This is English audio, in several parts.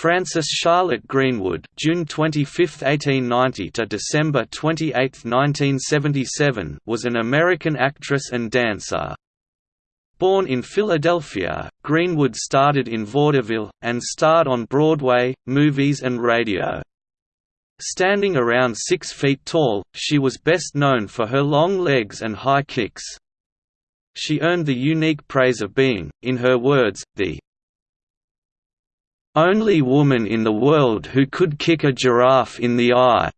Frances Charlotte Greenwood June 25, 1890 to December 28, 1977 was an American actress and dancer. Born in Philadelphia, Greenwood started in vaudeville, and starred on Broadway, movies and radio. Standing around six feet tall, she was best known for her long legs and high kicks. She earned the unique praise of being, in her words, the only woman in the world who could kick a giraffe in the eye.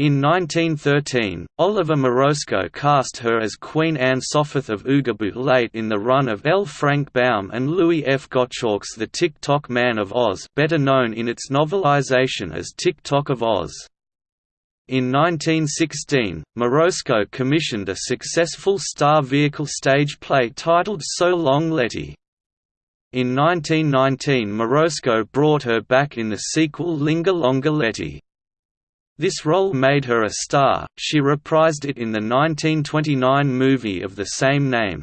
In 1913, Oliver Morosco cast her as Queen Anne Soforth of Oogaboo late in the run of L. Frank Baum and Louis F. Gottschalk's The Tick-Tock Man of Oz better known in its novelization as Tick-Tock of Oz. In 1916, Morosco commissioned a successful star vehicle stage play titled So Long Letty. In 1919 Morosco brought her back in the sequel Linger Longer Letty. This role made her a star, she reprised it in the 1929 movie of the same name.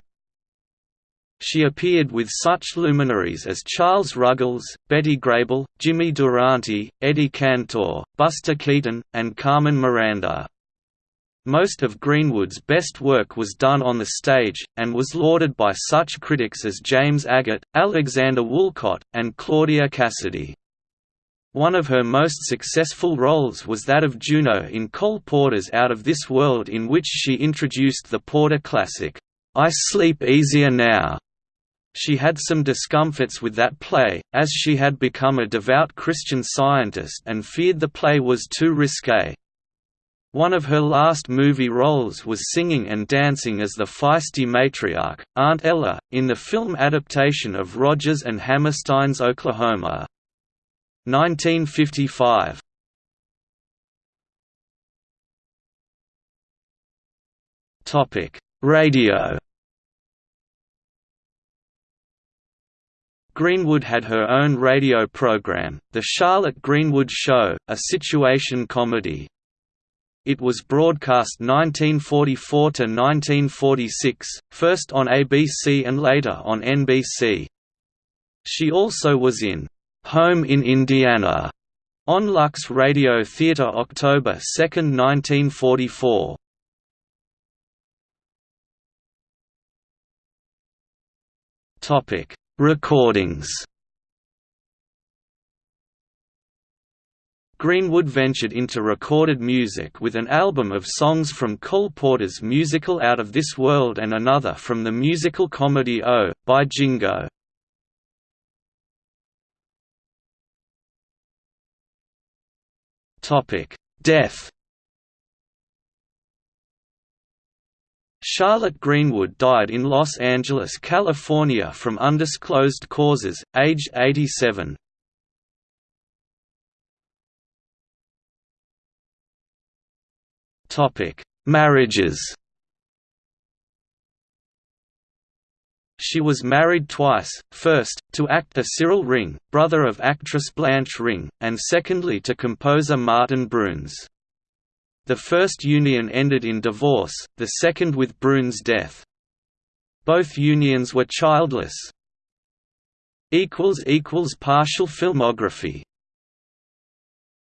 She appeared with such luminaries as Charles Ruggles, Betty Grable, Jimmy Durante, Eddie Cantor, Buster Keaton, and Carmen Miranda. Most of Greenwood's best work was done on the stage, and was lauded by such critics as James Agate, Alexander Woollcott, and Claudia Cassidy. One of her most successful roles was that of Juno in Cole Porter's Out of This World in which she introduced the Porter classic, I Sleep Easier Now. She had some discomforts with that play, as she had become a devout Christian Scientist and feared the play was too risque. One of her last movie roles was singing and dancing as the feisty matriarch, Aunt Ella, in the film adaptation of Rodgers and Hammerstein's Oklahoma! 1955. Radio Greenwood had her own radio program, The Charlotte Greenwood Show, a situation comedy. It was broadcast 1944 to 1946, first on ABC and later on NBC. She also was in Home in Indiana on Lux Radio Theatre October 2, 1944. Topic: Recordings Greenwood ventured into recorded music with an album of songs from Cole Porter's musical Out of This World and another from the musical comedy Oh, by Jingo. Death Charlotte Greenwood died in Los Angeles, California from undisclosed causes, aged 87. Topic: Marriages. She was married twice, first, to actor Cyril Ring, brother of actress Blanche Ring, and secondly to composer Martin Broones. The first union ended in divorce, the second with Broones' death. Both unions were childless. Partial filmography